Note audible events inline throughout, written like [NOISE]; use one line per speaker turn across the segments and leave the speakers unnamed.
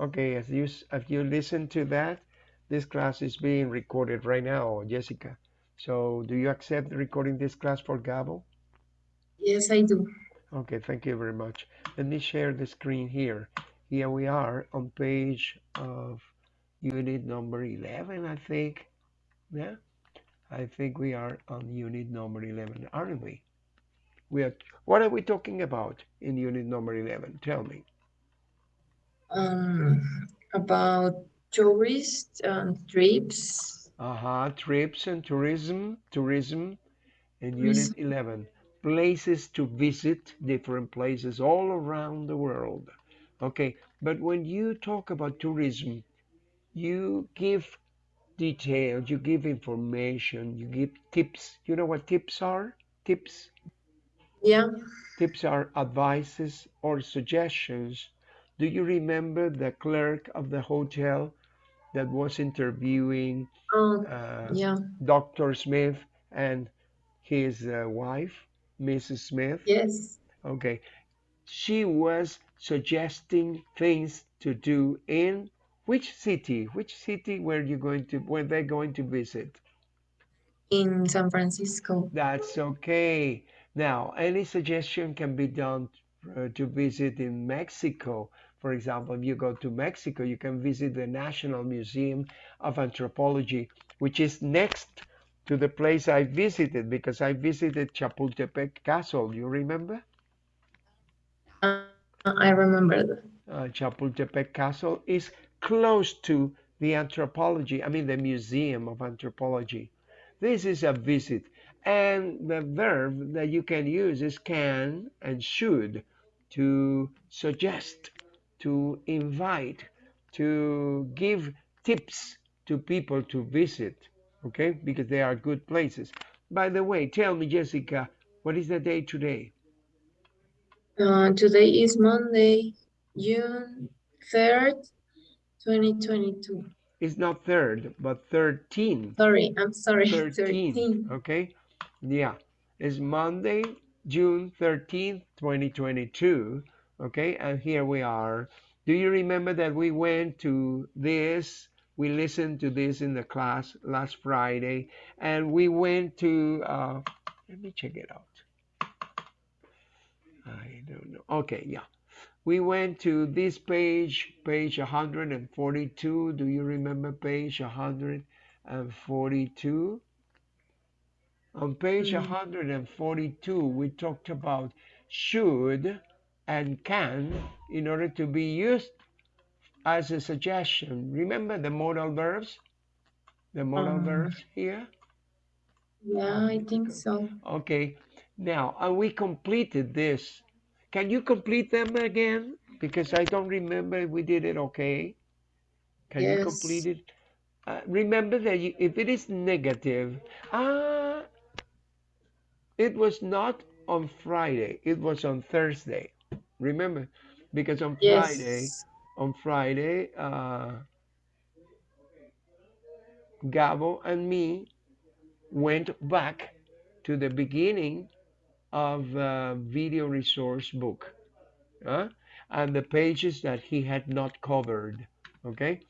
Okay, as you as you listen to that, this class is being recorded right now, Jessica. So do you accept recording this class for Gabo?
Yes, I do.
Okay, thank you very much. Let me share the screen here. Here we are on page of unit number 11, I think. Yeah, I think we are on unit number 11, aren't we? We are, what are we talking about in unit number 11? Tell me.
Um, about tourist um, trips.
Uh-huh, trips and tourism, tourism in unit 11. Places to visit, different places all around the world. Okay, but when you talk about tourism, you give details, you give information, you give tips. You know what tips are? Tips?
Yeah.
Tips are advices or suggestions. Do you remember the clerk of the hotel that was interviewing
um, uh, yeah.
Dr. Smith and his uh, wife, Mrs. Smith?
Yes.
Okay. She was suggesting things to do in which city? Which city were you going to were they going to visit?
In San Francisco.
That's okay. Now, any suggestion can be done uh, to visit in Mexico. For example, if you go to Mexico, you can visit the National Museum of Anthropology, which is next to the place I visited because I visited Chapultepec Castle. You remember?
Uh, I remember.
Uh, Chapultepec Castle is close to the anthropology, I mean the Museum of Anthropology. This is a visit. And the verb that you can use is can and should to suggest, to invite, to give tips to people to visit, okay? Because they are good places. By the way, tell me, Jessica, what is the day today?
Uh, today is Monday, June 3rd, 2022.
It's not third, but 13.
Sorry, I'm sorry. [LAUGHS]
13. 13. Okay. Yeah. It's Monday, June 13th, 2022. Okay. And here we are. Do you remember that we went to this? We listened to this in the class last Friday. And we went to, uh, let me check it out. I don't know. Okay. Yeah we went to this page, page 142. Do you remember page 142? On page 142, mm. we talked about should and can in order to be used as a suggestion. Remember the modal verbs? The modal um, verbs here?
Yeah, I think so.
Okay. Now, and we completed this can you complete them again? Because I don't remember we did it okay. Can yes. you complete it? Uh, remember that you, if it is negative, ah, it was not on Friday. It was on Thursday. Remember, because on yes. Friday, on Friday, uh, Gabo and me went back to the beginning of a video resource book uh, and the pages that he had not covered okay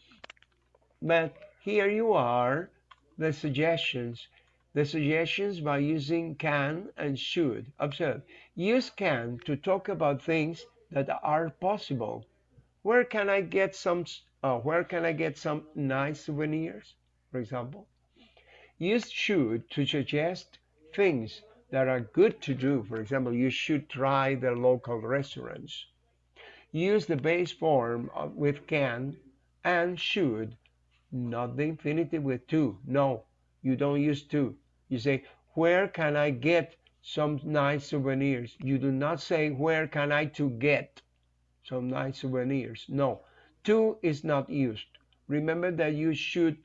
but here you are the suggestions the suggestions by using can and should observe use can to talk about things that are possible where can I get some uh, where can I get some nice souvenirs for example use should to suggest things that are good to do. For example, you should try the local restaurants. Use the base form with can and should, not the infinitive with to. No, you don't use to. You say, where can I get some nice souvenirs? You do not say, where can I to get some nice souvenirs? No, to is not used. Remember that you should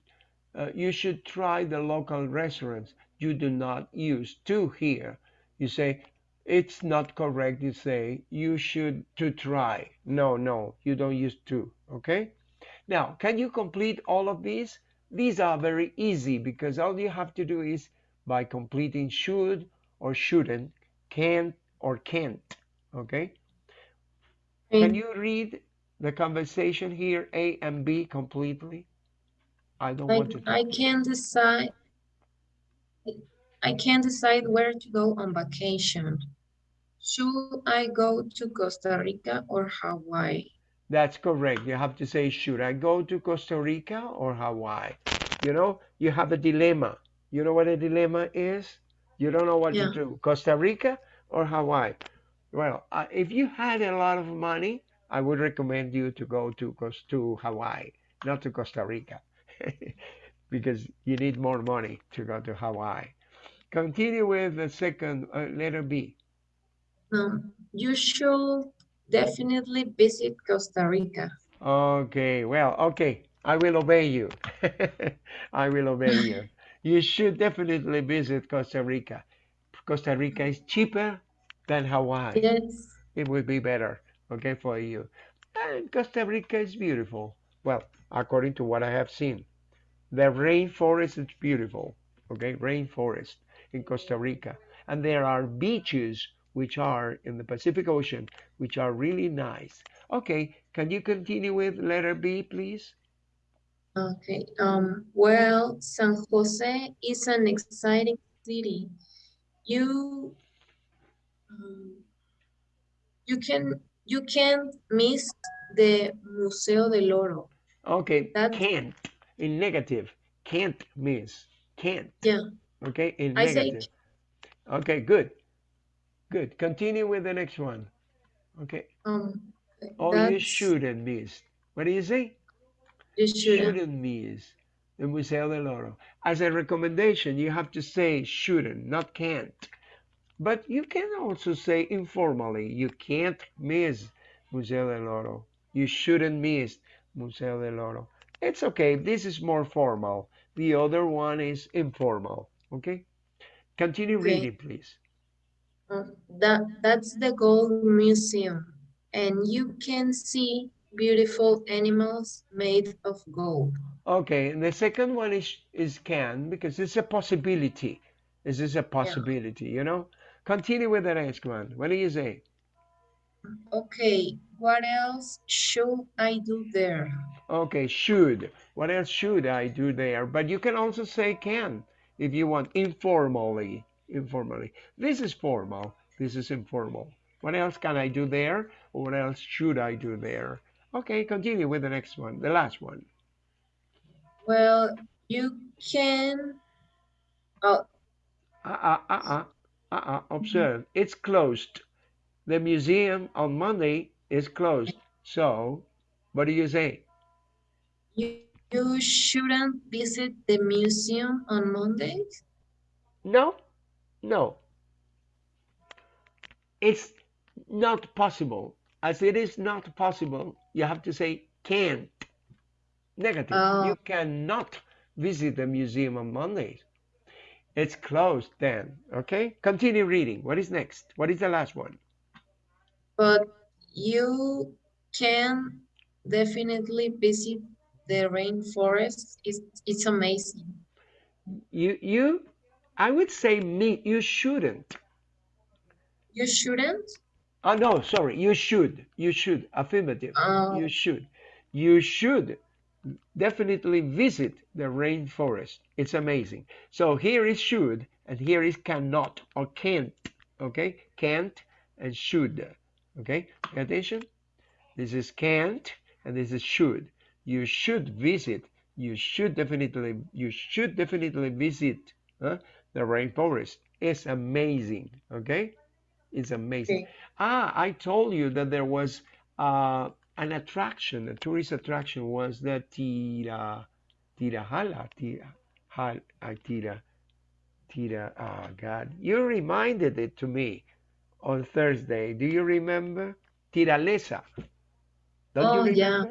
uh, you should try the local restaurants you do not use to here. You say, it's not correct. You say, you should to try. No, no, you don't use to. Okay? Now, can you complete all of these? These are very easy because all you have to do is by completing should or shouldn't, can or can't. Okay? Can you read the conversation here, A and B completely? I don't want to.
I can't decide. I can't decide where to go on vacation. Should I go to Costa Rica or Hawaii?
That's correct. You have to say, should I go to Costa Rica or Hawaii? You know, you have a dilemma. You know what a dilemma is? You don't know what
Yeah.
to do, Costa Rica or Hawaii. Well, uh, if you had a lot of money, I would recommend you to go to to Hawaii, not to Costa Rica, [LAUGHS] because you need more money to go to Hawaii. Continue with the second uh, letter B.
Um, you should definitely visit Costa Rica.
Okay, well, okay, I will obey you. [LAUGHS] I will obey you. [LAUGHS] You should definitely visit Costa Rica. Costa Rica is cheaper than Hawaii.
Yes.
It would be better, okay, for you. And Costa Rica is beautiful. Well, according to what I have seen, the rainforest is beautiful, okay, rainforest in Costa Rica. And there are beaches which are in the Pacific Ocean, which are really nice. Okay, can you continue with letter B, please?
Okay. Um, well, San Jose is an exciting city. You um, you can you can't miss the Museo del Oro.
Okay,
That-
can't in negative. Can't miss. Can't.
Yeah.
Okay, in
I say
negative. Okay, good. Good. Continue with the next one. Okay.
Um,
Oh, you shouldn't miss. What do you say?
You shouldn't.
Miss the Museo del Oro. As a recommendation, you have to say shouldn't, not can't. But you can also say informally, you can't miss Museo del Oro. You shouldn't miss Museo del Oro. It's okay. This is more formal. The other one is informal. Okay? Continue
Okay.
reading, please.
Uh, that that's the Gold Museum, and you can see beautiful animals made of gold.
Okay, and the second one is is can because it's a possibility. This is a possibility, you know? Continue with the next one. What do you say?
Okay, what else should I do there?
Okay, should. What else should I do there? But you can also say can if you want informally. Informally. This is formal. This is informal. What else can I do there? Or what else should I do there? Okay, continue with the next one, the last one.
Well, you can. Oh,
Uh-uh, uh-uh, uh-uh. Observe, mm-hmm. it's closed. The museum on Monday is closed. So, what do you say?
you you shouldn't visit the museum on Mondays.
No, no. It's not possible. As it is not possible, you have to say can't. Negative.
Oh.
You cannot visit the museum on Mondays. It's closed then. Okay? Continue reading. What is next? What is the last one?
But you can definitely visit the rainforest. It's, it's amazing.
You you I would say me you shouldn't.
You shouldn't?
Oh no, sorry. You should. You should. Affirmative.
Oh,
You should. You should definitely visit the rainforest. It's amazing. So here is should and here is cannot or can't. Okay? Can't and should. Okay? Pay attention. This is can't and this is should. You should visit. You should definitely you should definitely visit huh, the rainforest. It's amazing. Okay? It's amazing.
okay.
Ah, I told you that there was uh, an attraction, a tourist attraction was the Tira, Tirajala, Tira, Hal, uh, Tira, Tira, oh God, you reminded it to me on Thursday. Do you remember? Tirolesa. Don't
Oh,
you
yeah.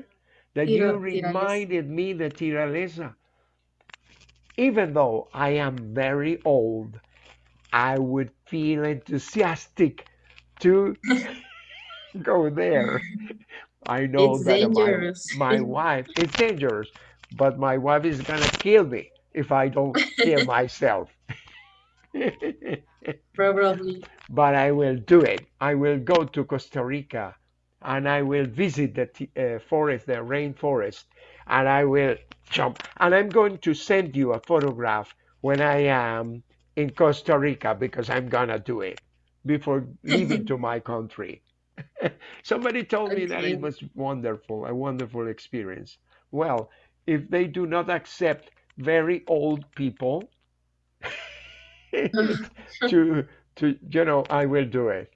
That you
Tirolesa.
reminded me the Tirolesa. Even though I am very old, I would feel enthusiastic to [LAUGHS] go there. I know
It's
that my, my wife, it's dangerous, but my wife is gonna kill me if I don't kill [LAUGHS] myself. [LAUGHS]
Probably.
but I will do it. I will go to Costa Rica. and I will visit the uh, forest, the rainforest, and I will jump. And I'm going to send you a photograph when I am in Costa Rica because I'm gonna do it before leaving [LAUGHS] to my country. [LAUGHS] Somebody told me that it was wonderful, a wonderful experience. Well, if they do not accept very old people [LAUGHS] to to you know, I will do it.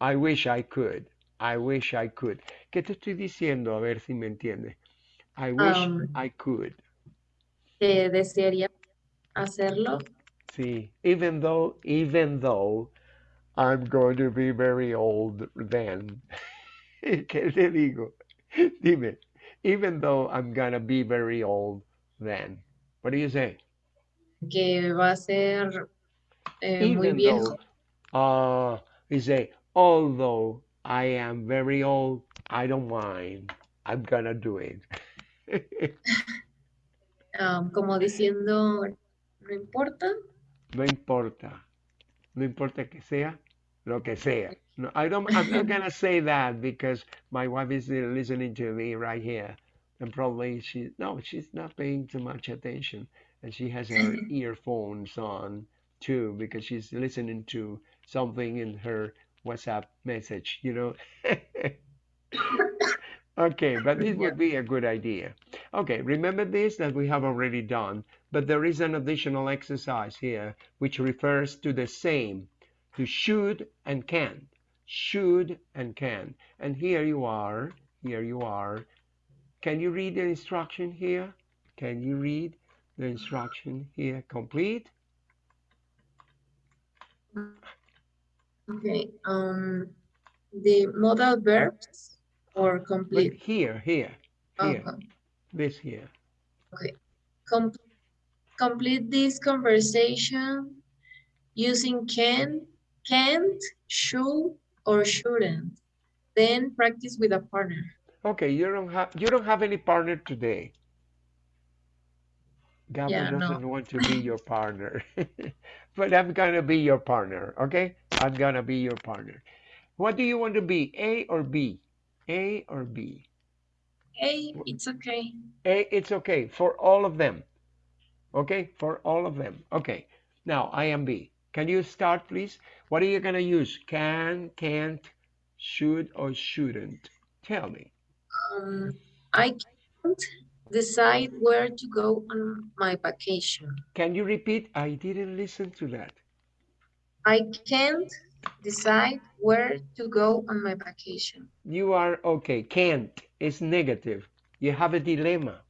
I wish I could. I wish I could. ¿Qué te estoy diciendo? A ver si me entiendes. I wish
Um,
I could.
que desearía hacerlo.
See, even though, even though I'm going to be very old then. [LAUGHS] ¿Qué te digo? Dime. Even though I'm gonna be very old then. What do you say?
que va a ser eh, muy
Even
viejo.
though, uh, you say, although I am very old, I don't mind. I'm gonna do it. [LAUGHS] [LAUGHS]
um, como diciendo, no importa.
No importa. No importa que sea lo que sea. No, I don't, I'm not [LAUGHS] gonna say that because my wife is listening to me right here. And probably she, no, she's not paying too much attention. And she has her [LAUGHS] earphones on too because she's listening to something in her WhatsApp message, you know. [LAUGHS] Okay, but this would be a good idea. Okay, remember this that we have already done, but there is an additional exercise here which refers to the same, to should and can. Should and can. And here you are, here you are. Can you read the instruction here? Can you read the instruction here complete?
Okay. Um, the modal verbs or
But
complete.
here, here, here,
Okay.
this here.
Okay, complete this conversation using can, can't, should, or shouldn't. Then practice with a partner.
Okay, you don't have you don't have any partner today. Gabby
Yeah,
doesn't want to be [LAUGHS] your partner. [LAUGHS] But I'm gonna be your partner, okay? I'm gonna be your partner. What do you want to be? A or B? A or B?
A, it's okay.
A, it's okay for all of them. Okay, for all of them. Okay. Now I am B. Can you start, please? What are you gonna use? Can, can't, should, or shouldn't? Tell me.
Um, I can't decide where to go on my vacation.
Can you repeat? I didn't listen to that.
I can't decide where to go on my vacation.
You are okay. Can't is negative. You have a dilemma.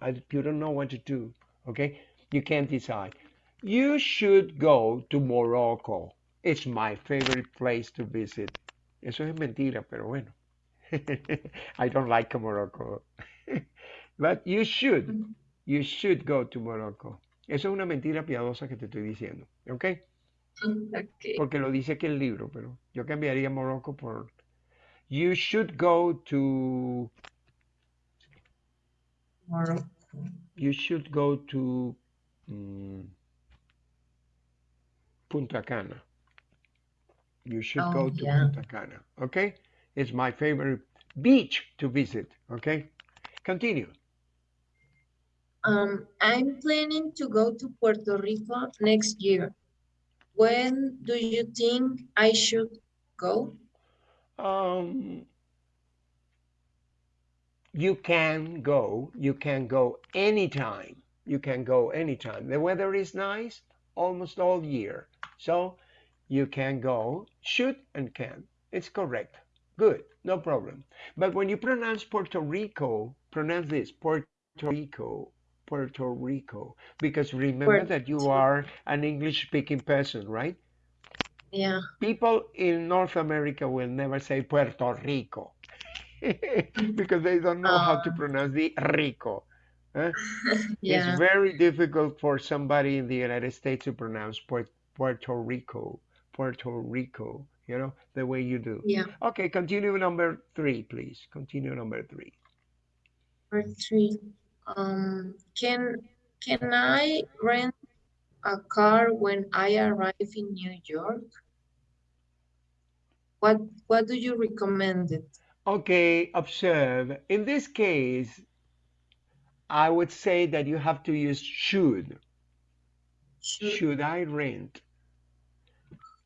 I- You don't know what to do. Okay? You can't decide. You should go to Morocco. It's my favorite place to visit. Eso es mentira, pero bueno. [LAUGHS] I don't like Morocco. [LAUGHS] But you should. Mm. You should go to Morocco. Eso es una mentira piadosa que te estoy diciendo. okay
Okay.
Porque lo dice aquí el libro, pero yo cambiaría Morocco por You should go to
Morocco.
You should go to mm, Punta Cana. You should
Oh,
go to
yeah.
Punta Cana. Okay? It's my favorite beach to visit. Okay? Continue.
Um, I'm planning to go to Puerto Rico next year. When do you think I should go?
Um, you can go. You can go anytime. You can go anytime. The weather is nice almost all year. So you can go, should and can. It's correct. Good. No problem. But when you pronounce Puerto Rico, pronounce this Puerto Rico. Puerto Rico. Because remember that you are an English speaking person, right?
Yeah.
people in North America will never say Puerto Rico [LAUGHS] [LAUGHS] because they don't know how to
Ah.
pronounce the Rico. [LAUGHS] huh?
Yeah.
It's very difficult for somebody in the United States to pronounce Puerto Rico, Puerto Rico, you know, the way you do.
Yeah.
Okay, continue number three, please. Continue number three.
Number three. Um, can can I rent a car when I arrive in New York? what what do you recommend it?
Okay, observe. In this case, I would say that you have to use should.
Should,
Should I rent?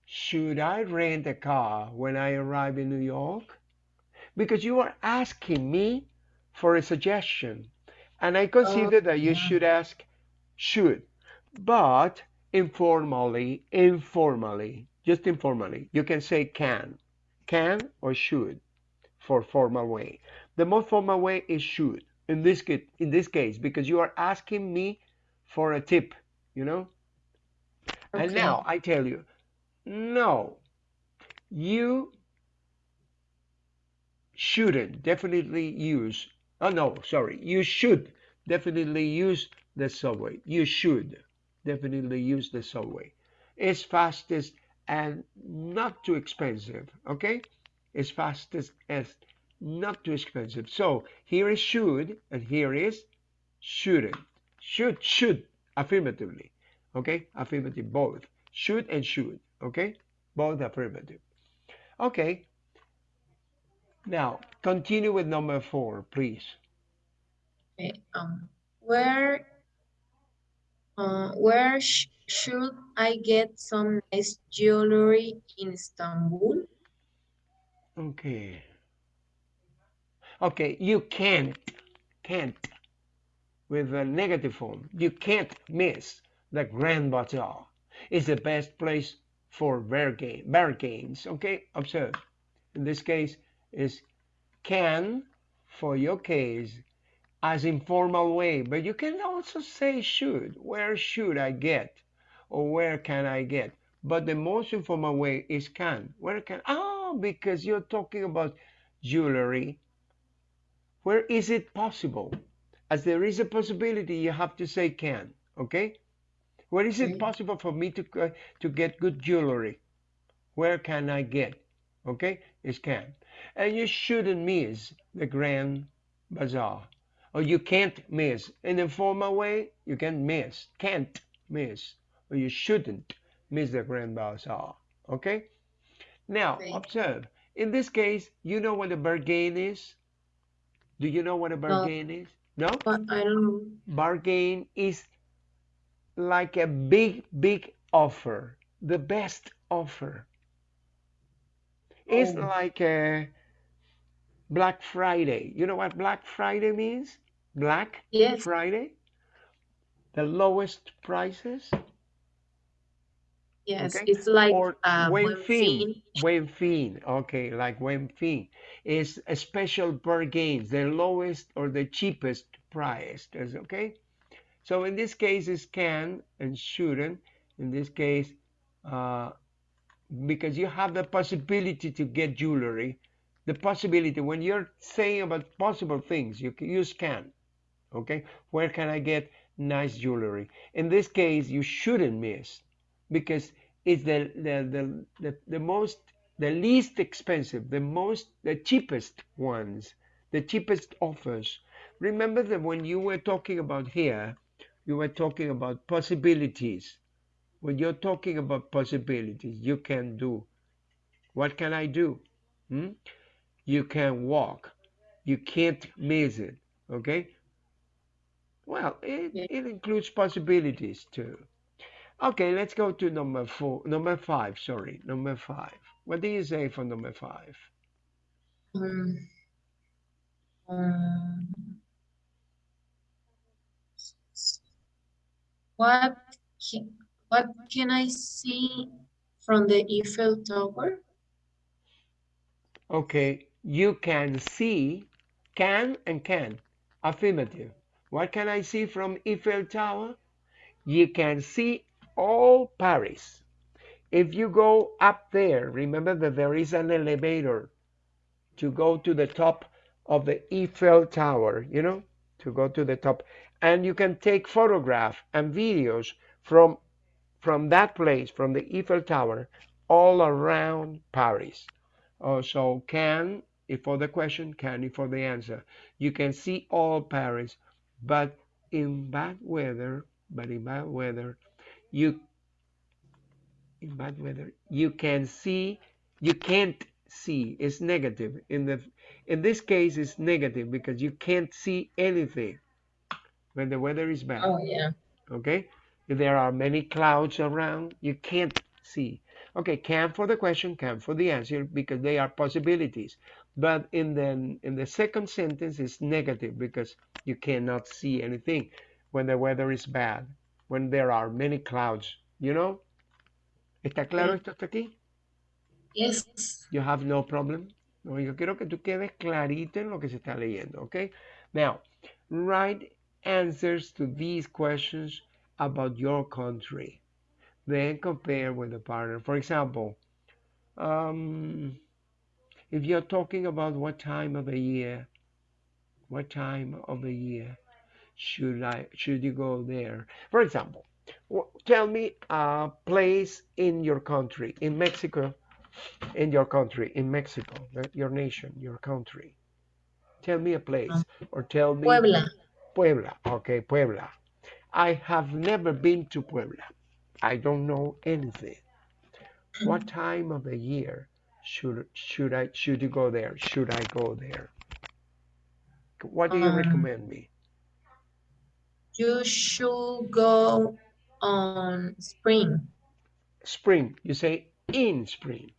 Should I rent a car when I arrive in New York? Because you are asking me for a suggestion. And I consider that you
yeah.
should ask should. But informally, informally, just informally, you can say can. Can or should for formal way. The most formal way is should in this case, in this case because you are asking me for a tip, you know? And now I tell you, no, you shouldn't definitely use, oh no, sorry, you should definitely use the subway. You should definitely use the subway. It's fastest and not too expensive, okay? It's fastest and not too expensive. So here is should and here is shouldn't. Should, should, affirmatively, okay? Affirmative, both. Should and should, okay? Both affirmative. Okay, now continue with number four, please.
Okay. Um, where uh, where sh should I get some nice jewelry in Istanbul?
Okay. Okay, you can't, can't, with a negative form, you can't miss the Grand Bazaar. It's the best place for bargain, bargains. Okay, observe. In this case, is can for your case as informal way, but you can also say should. Where should I get? Or where can I get? But the most informal way is can. Where can? Ah, Because you're talking about jewelry. Where is it possible? As there is a possibility, you have to say can. Okay? Where is it possible for me to uh, to get good jewelry? Where can I get? Okay, it's can. And you shouldn't miss the Grand Bazaar. Or you can't miss. In a formal way, you can miss. Can't miss. Or you shouldn't miss the Grand Bazaar. Okay? Now,
Okay.
observe. In this case, you know what a bargain is? Do you know what a
No,
bargain is? No?
but I don't know.
Bargain is like a big, big offer. The best offer. It's
Oh,
like a Black Friday. You know what Black Friday means? Black
yes,
Friday? The lowest prices?
Yes.
Okay?
It's like
Or
uh,
Buen
buen
Fin.
fin.
Fin. Okay, like Buen Fin. Is a special bargains, the lowest or the cheapest price. Okay? So in this case, it's can and shouldn't. In this case, uh, because you have the possibility to get jewelry, the possibility when you're saying about possible things, you can use can. Okay, where can I get nice jewelry? In this case, you shouldn't miss because it's the the the, the, the most the least expensive, the most the cheapest ones, the cheapest offers. Remember that when you were talking about here, you were talking about possibilities. When you're talking about possibilities, you can do. What can I do? Hmm? You can walk. You can't miss it. Okay? Well, it, it includes possibilities too. Okay, let's go to number four, number five, sorry, number five. What do you say for number five?
Um, um, what can, what can I see from the Eiffel Tower?
Okay, you can see, can and can, affirmative. What can I see from Eiffel Tower? You can see all Paris. If you go up there, remember that there is an elevator to go to the top of the Eiffel Tower, you know, to go to the top. And you can take photographs and videos from from that place, from the Eiffel Tower, all around Paris. Oh, so can if for the question, can if for the answer. You can see all Paris, but in bad weather, but in bad weather, you in bad weather, you can see, you can't see. It's negative. In the in this case, it's negative because you can't see anything when the weather is bad.
Oh yeah.
Okay? If there are many clouds around, you can't see. Okay, can for the question, can for the answer because they are possibilities. But in the in the second sentence it's negative because you cannot see anything when the weather is bad, when there are many clouds, you know? ¿Está claro esto hasta aquí?
Yes.
You have no problem. No, yo quiero que tú quedes clarito en lo que se está leyendo, okay? Now, write answers to these questions about your country. Then compare with the partner. For example, um, if you're talking about what time of the year, what time of the year should I should you go there? For example, tell me a place in your country, in Mexico, in your country, in Mexico, your nation, your country. Tell me a place, or tell me
Puebla.
Puebla. Okay, Puebla. I have never been to Puebla. I don't know anything. What time of the year should should I should you go there? Should I go there? What do you um, recommend me?
You should go on spring.
Spring. You say in spring.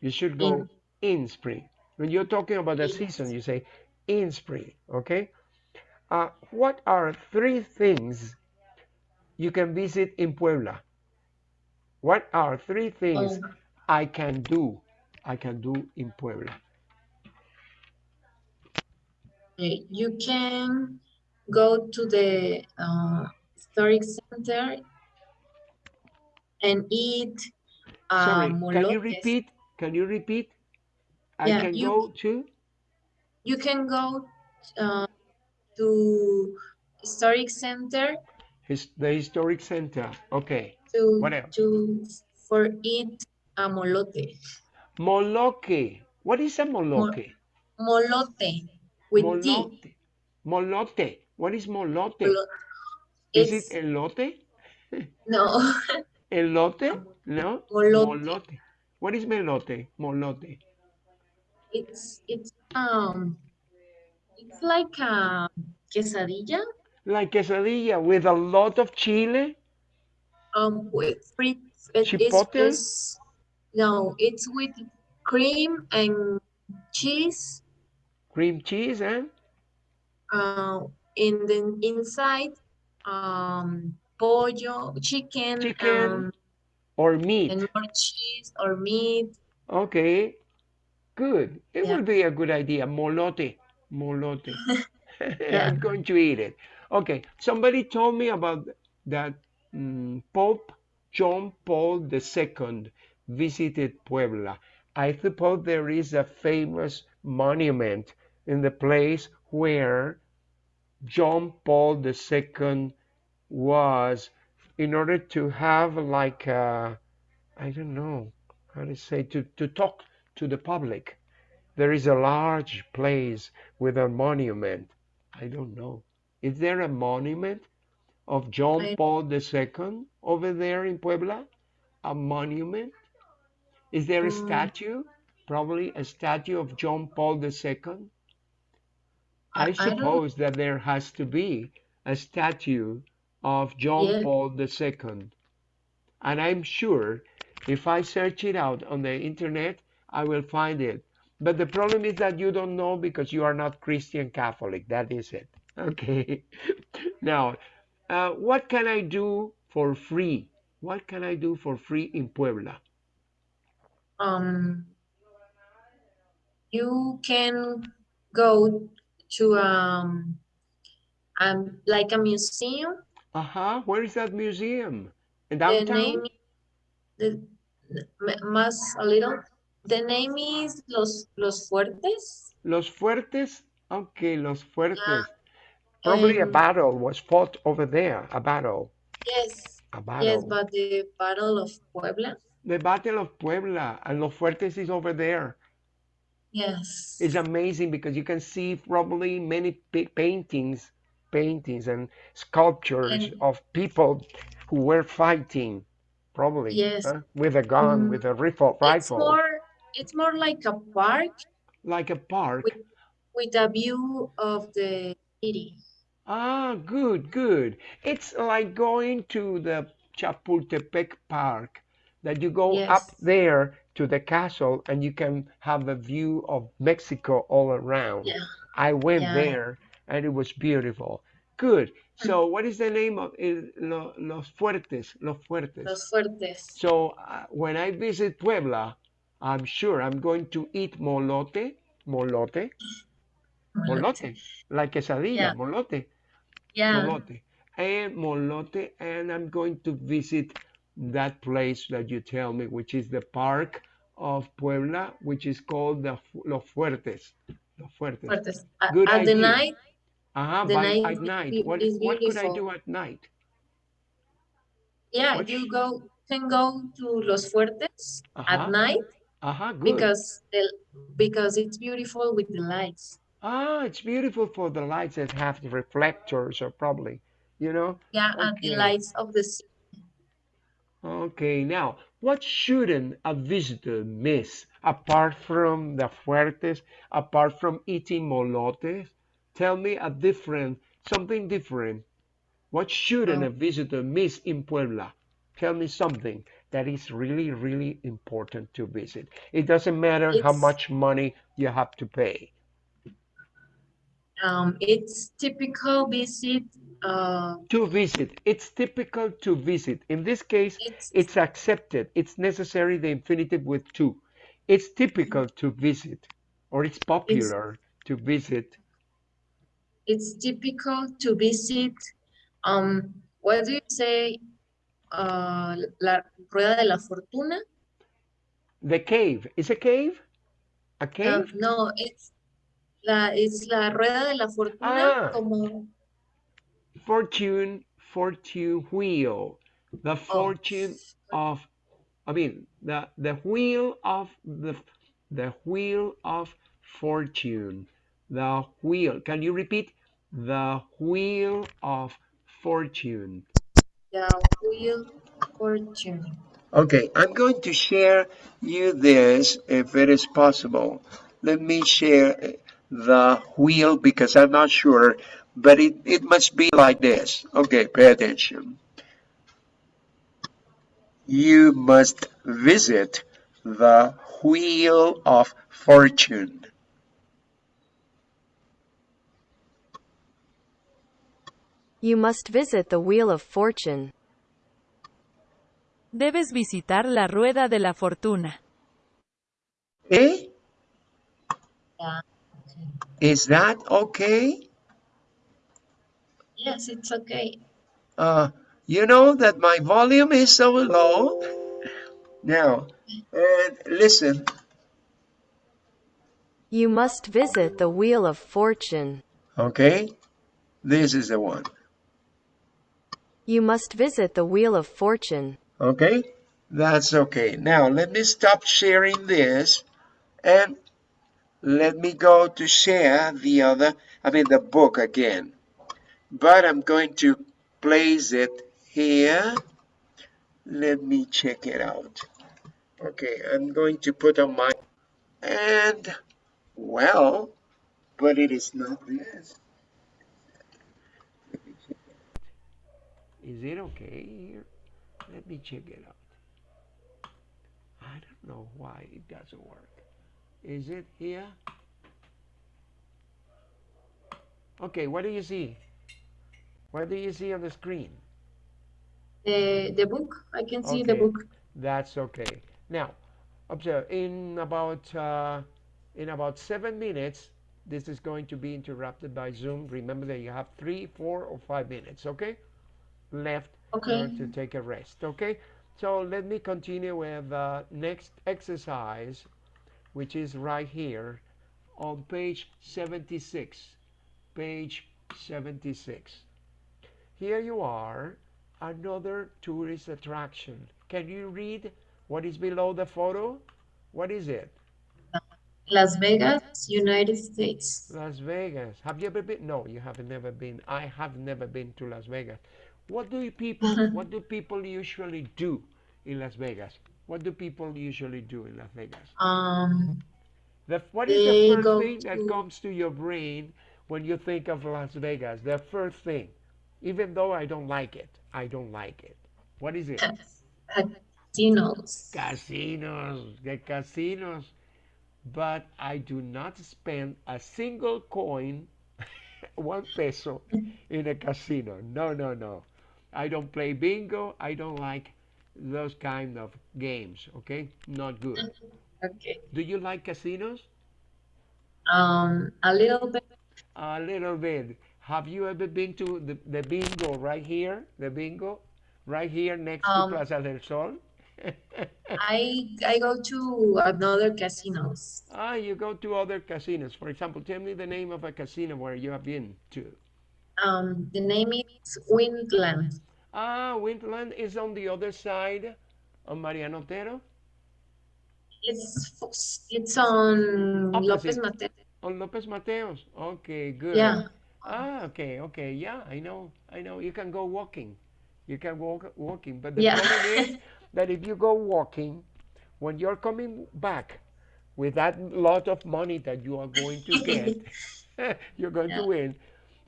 You should go in, in spring. When you're talking about the season, you say in spring. Okay. Uh, what are three things you can visit in Puebla? What are three things oh. I can do? I can do in Puebla.
You can go to the uh, historic center and eat uh,
Sorry,
molotes.
can you repeat? Can you repeat? I
yeah,
can
you,
go to?
You can go uh, to historic center.
His, the historic center. Okay.
To, Whatever. to for eat a molote.
Moloque. What is a moloque?
Mo molote with molote.
T. Molote. What is molote? Molo is it elote? [LAUGHS]
No.
Elote? No.
Molote.
molote. What is melote? Molote.
It's it's um it's like a quesadilla.
Like quesadilla with a lot of chile.
Um, with free.
Chipotle.
It's, no, it's with cream and cheese.
Cream cheese and.
Eh? Uh, in the inside, um, pollo, chicken,
chicken um, or meat,
and more cheese or meat.
Okay, good. It yeah. would be a good idea. Molote, molote. [LAUGHS] [LAUGHS] yeah. I'm going to eat it. Okay, somebody told me about that um, Pope John Paul II visited Puebla. I suppose there is a famous monument in the place where John Paul II was in order to have like a, I don't know how to say to, to talk to the public. There is a large place with a monument. I don't know. Is there a monument of John I... Paul II over there in Puebla? A monument? Is there a mm. statue? Probably a statue of John Paul II? I, I suppose I that there has to be a statue of John yeah. Paul II. And I'm sure if I search it out on the internet, I will find it. But the problem is that you don't know because you are not Christian Catholic. That is it. [LAUGHS] Okay. now, uh, what can I do for free? What can I do for free in Puebla?
Um, you can go to um, um like a museum
uh-huh. Where is that museum? In downtown?
The name, the, más a little. The name is Los Los Fuertes.
Los Fuertes? Okay, Los Fuertes. Yeah. Probably um, a battle was fought over there, a battle.
Yes.
A battle.
Yes, but the Battle of Puebla.
The Battle of Puebla, and Los Fuertes is over there.
Yes.
It's amazing because you can see probably many paintings paintings and sculptures and, of people who were fighting, probably
yes.
with a gun, mm, with a rifle.
It's more, it's more like a park.
Like a park.
With, with a view of the city.
Ah, good, good. It's like going to the Chapultepec Park, that you go
Yes.
up there to the castle and you can have a view of Mexico all around.
Yeah.
I went
Yeah.
there and it was beautiful. Good. So, what is the name of it? Los Fuertes? Los Fuertes.
Los Fuertes.
So, uh, when I visit Puebla, I'm sure I'm going to eat molote, molote, molote, like quesadilla,
Yeah.
molote
Yeah.
molote and molote and i'm going to visit that place that you tell me which is the park of puebla which is called the los fuertes. Los fuertes.
Fuertes. At,
Good
at the night,
uh-huh,
the
by,
night
at night.
be-
what,
is
what could i do at night?
Yeah,
What
you go can go to Los Fuertes
Uh-huh.
at night
uh-huh good.
because the, because it's beautiful with the lights.
ah it's beautiful for the lights that have the reflectors or probably you know?
Yeah, and the lights of the city.
Okay, now, what shouldn't a visitor miss apart from the fuertes, apart from eating molotes? Tell me a different, something different. What shouldn't a
Oh,
visitor miss in Puebla? Tell me something that is really, really important to visit. It doesn't matter how
it's
much money you have to pay.
um it's typical visit. Uh,
To visit, it's typical to visit. In this case,
it's
it's accepted. It's necessary the infinitive with to. It's typical to visit, or it's
it's
popular to visit.
it's typical to visit. Um, what do you say? Uh, la Rueda de la Fortuna.
The cave. Is a cave? A
Um,
cave?
no, it's la it's la Rueda de la Fortuna
Ah,
como
fortune, fortune wheel. The
oh
fortune of, I mean, the the wheel of the the wheel of fortune. The wheel. Can you repeat? The wheel of fortune.
the wheel fortune.
Okay, I'm going to share you this if it is possible. Let me share uh, the wheel because I'm not sure, but it, it must be like this. Okay, pay attention. You must visit the wheel of fortune.
You must visit the Wheel of Fortune.
Debes visitar la rueda de la fortuna.
Eh?
Yeah. Okay.
Is that okay?
Yes, it's okay.
Uh, you know that my volume is so low. Now, and listen,
You must visit the Wheel of Fortune.
okay? This is the one.
You must visit the Wheel of Fortune.
Okay? That's okay. Now, let me stop sharing this and let me go to share the other, I mean, the book again. But I'm going to place it here. Let me check it out. Okay, I'm going to put on my, and well, but it is not this. Is it okay here? Let me check it out. I don't know why it doesn't work. Is it here? Okay, what do you see? What do you see on the screen?
The the book. I can see the book.
that's okay. Now, observe, in about, uh, in about seven minutes, this is going to be interrupted by Zoom. Remember that you have three, four, or five minutes, okay? Left
Okay.
to take a rest, okay? So let me continue with the next exercise, which is right here on page 76. Page 76. Here you are, another tourist attraction. Can you read what is below the photo? What is it?
Las Vegas, United States.
Las Vegas. Have you ever been? No, you have never been. I have never been to Las Vegas. What do you people [LAUGHS] what do people usually do in Las Vegas? What do people usually do in Las Vegas?
Um,
The, what is the first thing that comes to your brain when you think of Las Vegas? The first thing, even though I don't like it, I don't like it. What is it?
casinos.
Casinos, the casinos. But I do not spend a single coin, [LAUGHS] one peso, in a casino. No, no, no. I don't play bingo. I don't like those kind of games. Okay, not good.
Okay.
Do you like casinos?
Um, a little bit.
A little bit. Have you ever been to the, the bingo right here? The bingo, right here next
Um,
to Plaza del Sol. [LAUGHS]
I I go to another casinos.
ah, you go to other casinos. For example, tell me the name of a casino where you have been to.
Um, the name is Windland.
Ah, Windland is on the other side of Mariano Otero,
It's it's on Lopez
Opposite.
Mateo.
on Lopez Mateos. Okay, good.
Yeah.
Ah, okay, okay. Yeah, I know, I know. You can go walking. You can walk walking, but the
Yeah.
problem is [LAUGHS] that if you go walking, when you're coming back with that lot of money that you are going to [LAUGHS] get, [LAUGHS] you're going to win.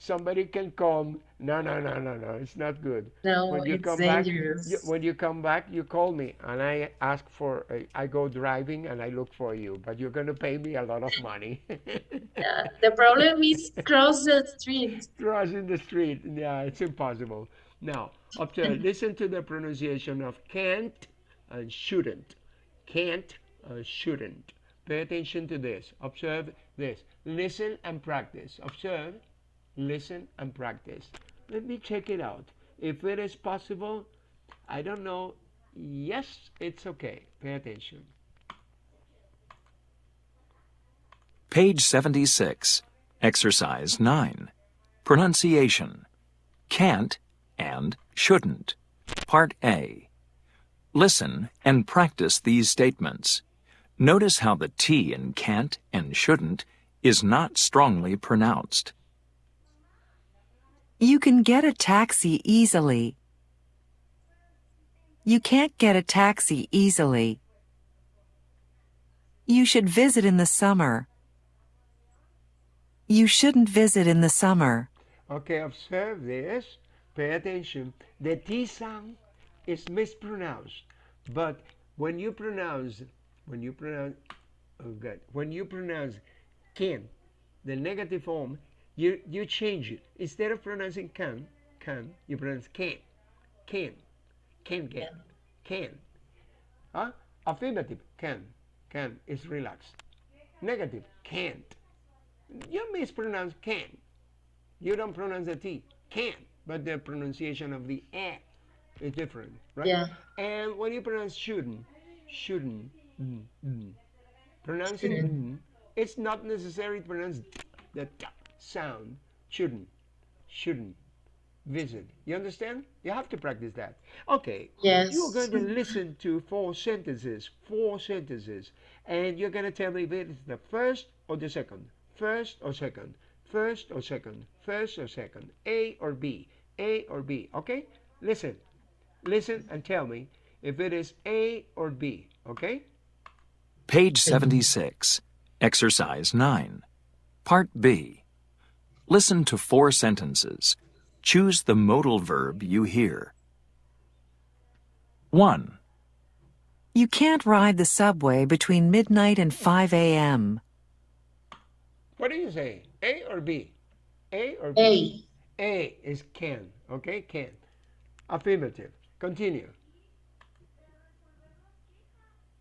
Somebody can come. No, no, no, no, no. It's not good.
No,
when you
it's
come back,
dangerous.
you, when you come back, you call me and I ask for. Uh, I go driving and I look for you, but you're going to pay me a lot of money. [LAUGHS]
Yeah, the problem [LAUGHS] is cross the street.
crossing the street. Yeah, it's impossible. Now, observe, [LAUGHS] listen to the pronunciation of can't and shouldn't. Can't and shouldn't. Pay attention to this. Observe this. Listen and practice. Observe, listen and practice. Let me check it out. If it is possible, I don't know. Yes, it's okay. Pay attention.
Page 76. Exercise 9. Pronunciation. Can't and shouldn't. Part A. Listen and practice these statements. Notice how the T in can't and shouldn't is not strongly pronounced.
You can get a taxi easily. You can't get a taxi easily. You should visit in the summer. You shouldn't visit in the summer.
Okay, observe this. Pay attention. The T sound is mispronounced, but when you pronounce, when you pronounce, oh God, when you pronounce can, the negative form, you you change it. Instead of pronouncing can, can, you pronounce can, can, can get, can. Huh? Affirmative can, can is relaxed. Negative can't. You mispronounce can. You don't pronounce the T. Can. But the pronunciation of the E is different, right?
Yeah.
And when you pronounce shouldn't, shouldn't, mm, mm, pronouncing mm, it's not necessary to pronounce the t sound. Shouldn't, shouldn't, visit. You understand? You have to practice that. Okay.
Yes.
You're going to listen to four sentences, four sentences, and you're going to tell me if it's the first or the second, first or second, first or second, first or second, A or B, A or B. Okay? Listen, listen, and tell me if it is A or B. Okay?
Page 76. Exercise 9. Part B. Listen to four sentences. Choose the modal verb you hear. 1.
You can't ride the subway between midnight and 5 a.m.
What do you say? A or B? A or B?
A.
A is can. Okay? Can. Affirmative. Continue.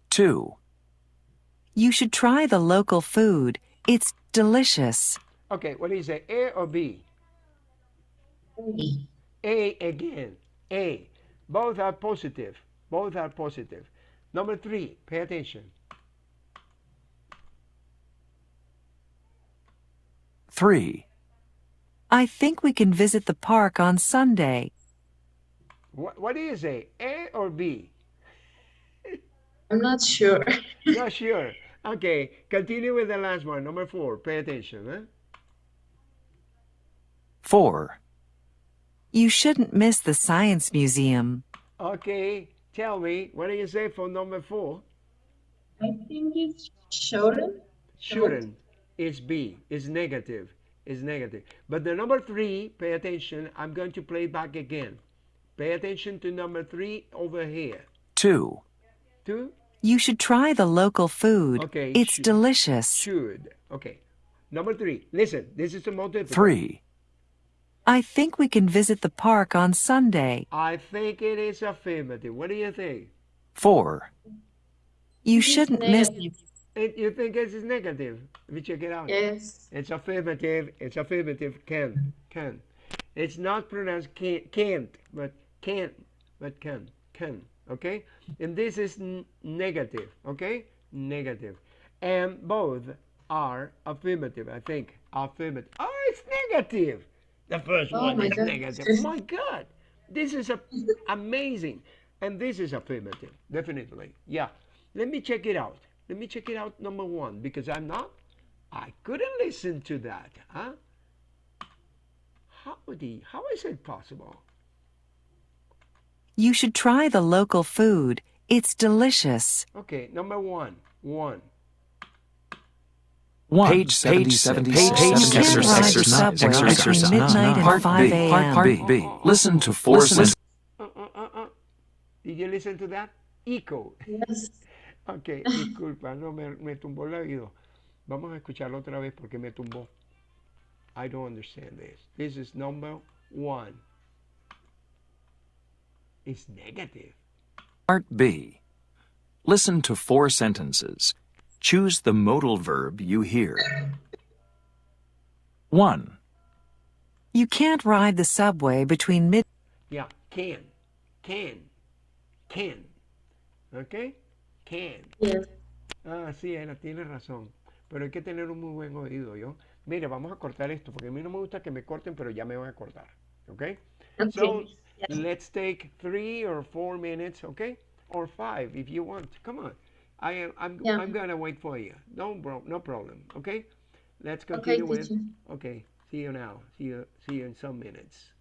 2.
You should try the local food. It's delicious.
Okay, what do you say? A or B?
A.
A again. A. Both are positive. Both are positive. Number three, pay attention.
3.
I think we can visit the park on Sunday.
What, what do you say? A or B?
I'm not sure.
Not sure. Okay, continue with the last one. Number four, pay attention. Huh?
4.
You shouldn't miss the science museum.
Okay, tell me, what do you say for number four?
I think it's shouldn't.
Shouldn't. It's B. It's negative. It's negative. But the number three, pay attention. I'm going to play back again. Pay attention to number three over here.
2.
Two,
You should try the local food.
Okay,
It's
should-
delicious.
should. Okay. Number three. Listen, this is the multiple.
3.
I think we can visit the park on Sunday.
I think it is affirmative. What do you think?
4.
You
It's
shouldn't miss.
It, you think it is negative? Let me check it out.
Yes.
It's affirmative. It's affirmative. Can. Can. It's not pronounced can't, can't but can't, but can. Can. Okay? And this is n- negative. Okay? Negative. And both are affirmative, I think. Affirmative. Oh, it's negative. The first
Oh
one
my
is
God.
negative. Oh my God. This is a, amazing. And this is affirmative. Definitely. Yeah. Let me check it out. Let me check it out, number one, because I'm not I couldn't listen to that, huh? How would he, how is it possible?
You should try the local food. It's delicious.
Okay, number one, one.
1.
Page 76.
Page
Page
76.
You can't ride the
Exercise.
subway
Exercise.
between midnight and
Part
5
B. Part B.
a.m..
B. Listen to four sentences.
Uh, uh, uh. Did you listen to that? Echo.
Yes. [LAUGHS]
Ok, disculpa, no, me, me tumbó el oído. Vamos a escucharlo otra vez porque me tumbó. I don't understand this. This is number one. It's negative.
Part B. Listen to four sentences. Choose the modal verb you hear. 1.
You can't ride the subway between mid.
Yeah, can, can, can. Okay? Can.
Yes.
Ah, sí, Ana, tiene razón. Pero hay que tener un muy buen oído, ¿yo? Mire, vamos a cortar esto, porque a mí no me gusta que me corten, pero ya me van a cortar. ¿Ok?
Okay.
So,
Yes.
let's take three or four minutes, okay? Or five if you want. Come on. I am I'm
Yeah.
I'm gonna wait for you. No bro no problem. Okay? Let's
Okay,
continue with
teacher.
okay. See you now. See you see you in some minutes.